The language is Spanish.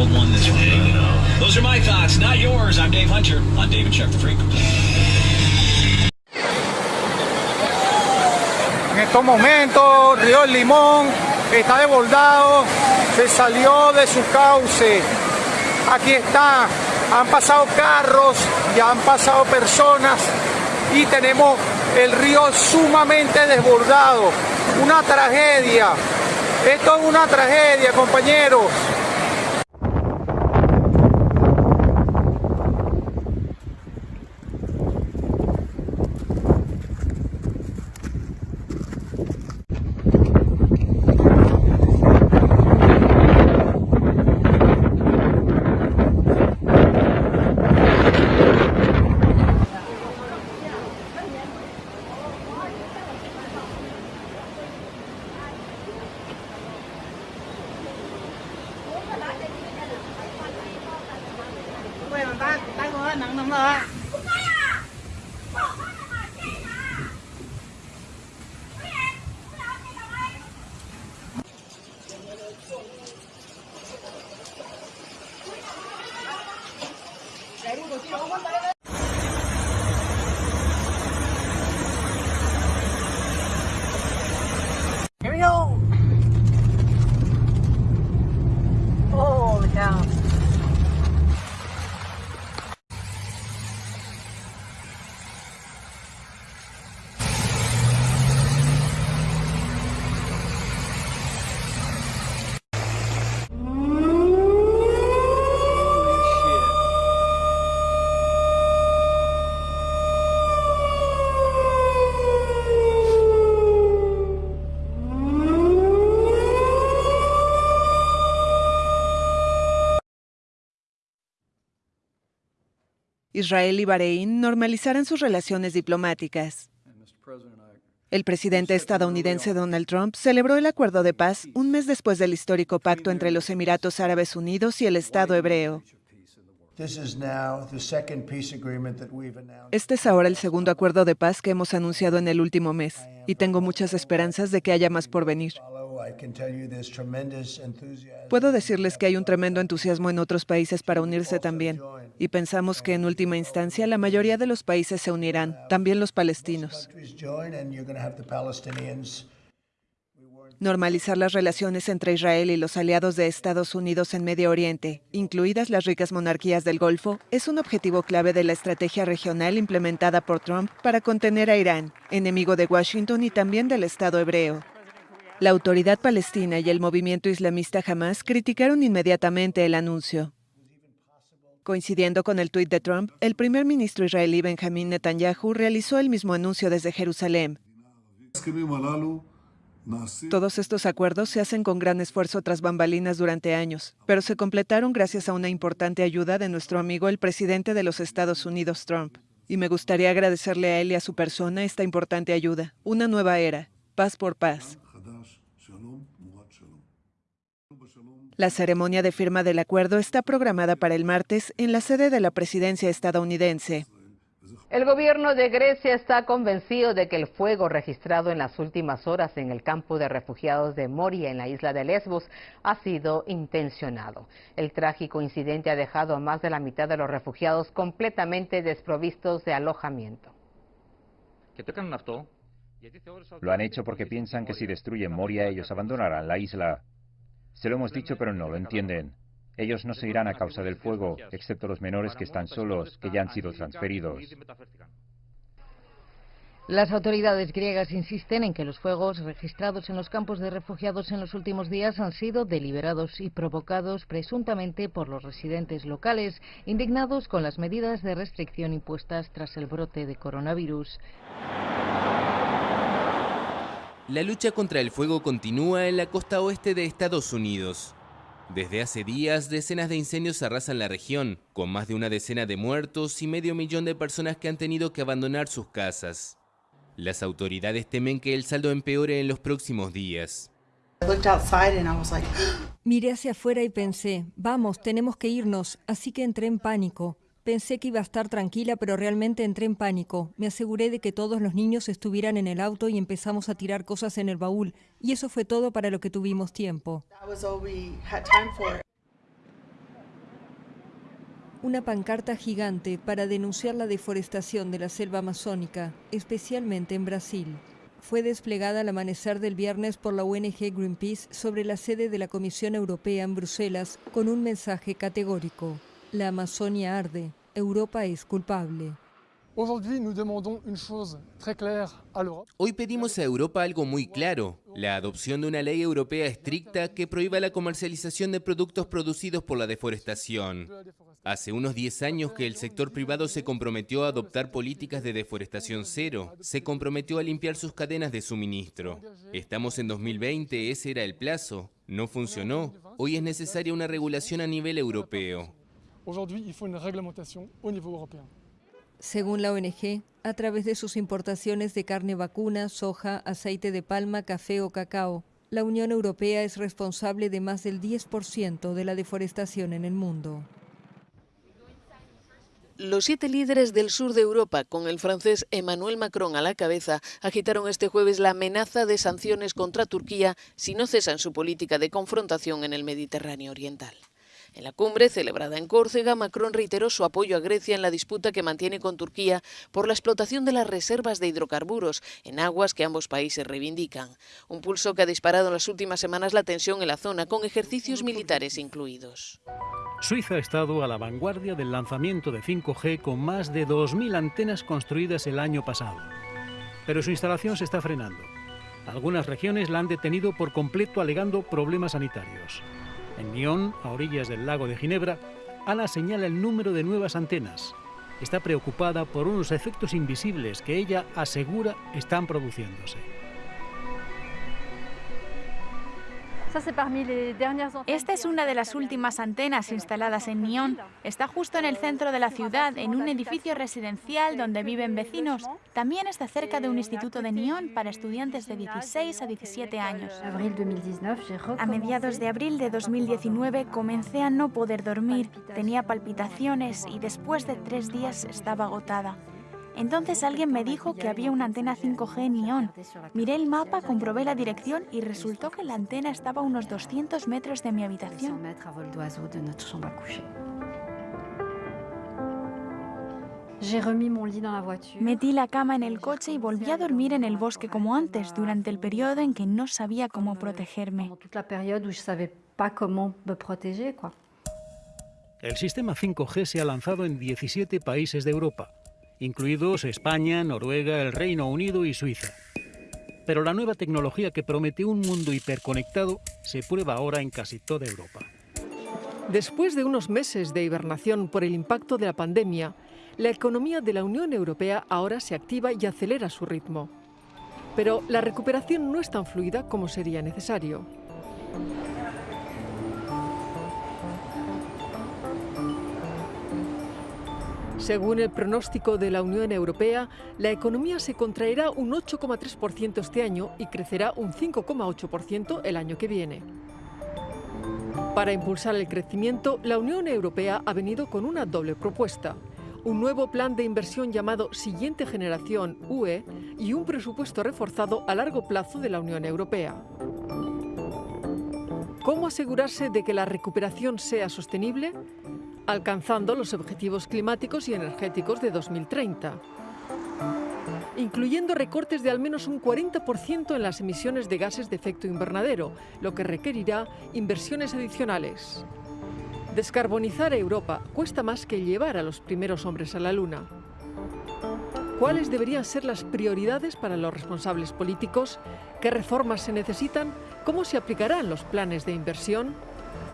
world won this one. Those are my thoughts, not yours. I'm Dave Hunter on David Check the Freak. En estos momentos, Río del Limón está desbordado, se salió de su cauce. Aquí está, han pasado carros, ya han pasado personas y tenemos el río sumamente desbordado. Una tragedia. Esto es una tragedia, compañeros. 怎么了？Israel y Bahrein normalizarán sus relaciones diplomáticas. El presidente estadounidense Donald Trump celebró el acuerdo de paz un mes después del histórico pacto entre los Emiratos Árabes Unidos y el Estado hebreo. Este es ahora el segundo acuerdo de paz que hemos anunciado en el último mes, y tengo muchas esperanzas de que haya más por venir. Puedo decirles que hay un tremendo entusiasmo en otros países para unirse también, y pensamos que en última instancia la mayoría de los países se unirán, también los palestinos. Normalizar las relaciones entre Israel y los aliados de Estados Unidos en Medio Oriente, incluidas las ricas monarquías del Golfo, es un objetivo clave de la estrategia regional implementada por Trump para contener a Irán, enemigo de Washington y también del Estado hebreo. La autoridad palestina y el movimiento islamista Hamas criticaron inmediatamente el anuncio. Coincidiendo con el tuit de Trump, el primer ministro israelí Benjamin Netanyahu realizó el mismo anuncio desde Jerusalén. Todos estos acuerdos se hacen con gran esfuerzo tras bambalinas durante años, pero se completaron gracias a una importante ayuda de nuestro amigo el presidente de los Estados Unidos, Trump. Y me gustaría agradecerle a él y a su persona esta importante ayuda. Una nueva era, paz por paz. La ceremonia de firma del acuerdo está programada para el martes en la sede de la presidencia estadounidense. El gobierno de Grecia está convencido de que el fuego registrado en las últimas horas en el campo de refugiados de Moria en la isla de Lesbos ha sido intencionado. El trágico incidente ha dejado a más de la mitad de los refugiados completamente desprovistos de alojamiento. Lo han hecho porque piensan que si destruyen Moria ellos abandonarán la isla. Se lo hemos dicho pero no lo entienden. Ellos no se irán a causa del fuego, excepto los menores que están solos, que ya han sido transferidos. Las autoridades griegas insisten en que los fuegos registrados en los campos de refugiados en los últimos días han sido deliberados y provocados presuntamente por los residentes locales, indignados con las medidas de restricción impuestas tras el brote de coronavirus. La lucha contra el fuego continúa en la costa oeste de Estados Unidos. Desde hace días, decenas de incendios arrasan la región, con más de una decena de muertos y medio millón de personas que han tenido que abandonar sus casas. Las autoridades temen que el saldo empeore en los próximos días. Miré hacia afuera y pensé, vamos, tenemos que irnos, así que entré en pánico. Pensé que iba a estar tranquila, pero realmente entré en pánico. Me aseguré de que todos los niños estuvieran en el auto y empezamos a tirar cosas en el baúl. Y eso fue todo para lo que tuvimos tiempo. una pancarta gigante para denunciar la deforestación de la selva amazónica, especialmente en Brasil. Fue desplegada al amanecer del viernes por la ONG Greenpeace sobre la sede de la Comisión Europea en Bruselas con un mensaje categórico. La Amazonia arde, Europa es culpable. Hoy pedimos a Europa algo muy claro, la adopción de una ley europea estricta que prohíba la comercialización de productos producidos por la deforestación. Hace unos 10 años que el sector privado se comprometió a adoptar políticas de deforestación cero, se comprometió a limpiar sus cadenas de suministro. Estamos en 2020, ese era el plazo, no funcionó. Hoy es necesaria una regulación a nivel europeo. Según la ONG, a través de sus importaciones de carne vacuna, soja, aceite de palma, café o cacao, la Unión Europea es responsable de más del 10% de la deforestación en el mundo. Los siete líderes del sur de Europa, con el francés Emmanuel Macron a la cabeza, agitaron este jueves la amenaza de sanciones contra Turquía si no cesan su política de confrontación en el Mediterráneo Oriental. En la cumbre celebrada en Córcega, Macron reiteró su apoyo a Grecia en la disputa que mantiene con Turquía por la explotación de las reservas de hidrocarburos en aguas que ambos países reivindican. Un pulso que ha disparado en las últimas semanas la tensión en la zona, con ejercicios militares incluidos. Suiza ha estado a la vanguardia del lanzamiento de 5G con más de 2.000 antenas construidas el año pasado. Pero su instalación se está frenando. Algunas regiones la han detenido por completo alegando problemas sanitarios. En Nyon, a orillas del lago de Ginebra, Ana señala el número de nuevas antenas. Está preocupada por unos efectos invisibles que ella asegura están produciéndose. Esta es una de las últimas antenas instaladas en Nyon. Está justo en el centro de la ciudad, en un edificio residencial donde viven vecinos. También está cerca de un instituto de Nyon para estudiantes de 16 a 17 años. A mediados de abril de 2019 comencé a no poder dormir, tenía palpitaciones y después de tres días estaba agotada. Entonces alguien me dijo que había una antena 5G en Nyon. Miré el mapa, comprobé la dirección y resultó que la antena estaba a unos 200 metros de mi habitación. Metí la cama en el coche y volví a dormir en el bosque como antes, durante el periodo en que no sabía cómo protegerme. El sistema 5G se ha lanzado en 17 países de Europa incluidos España, Noruega, el Reino Unido y Suiza. Pero la nueva tecnología que promete un mundo hiperconectado se prueba ahora en casi toda Europa. Después de unos meses de hibernación por el impacto de la pandemia, la economía de la Unión Europea ahora se activa y acelera su ritmo. Pero la recuperación no es tan fluida como sería necesario. Según el pronóstico de la Unión Europea, la economía se contraerá un 8,3% este año y crecerá un 5,8% el año que viene. Para impulsar el crecimiento, la Unión Europea ha venido con una doble propuesta. Un nuevo plan de inversión llamado Siguiente Generación UE y un presupuesto reforzado a largo plazo de la Unión Europea. ¿Cómo asegurarse de que la recuperación sea sostenible? Alcanzando los objetivos climáticos y energéticos de 2030, incluyendo recortes de al menos un 40% en las emisiones de gases de efecto invernadero, lo que requerirá inversiones adicionales. Descarbonizar a Europa cuesta más que llevar a los primeros hombres a la Luna. ¿Cuáles deberían ser las prioridades para los responsables políticos? ¿Qué reformas se necesitan? ¿Cómo se aplicarán los planes de inversión?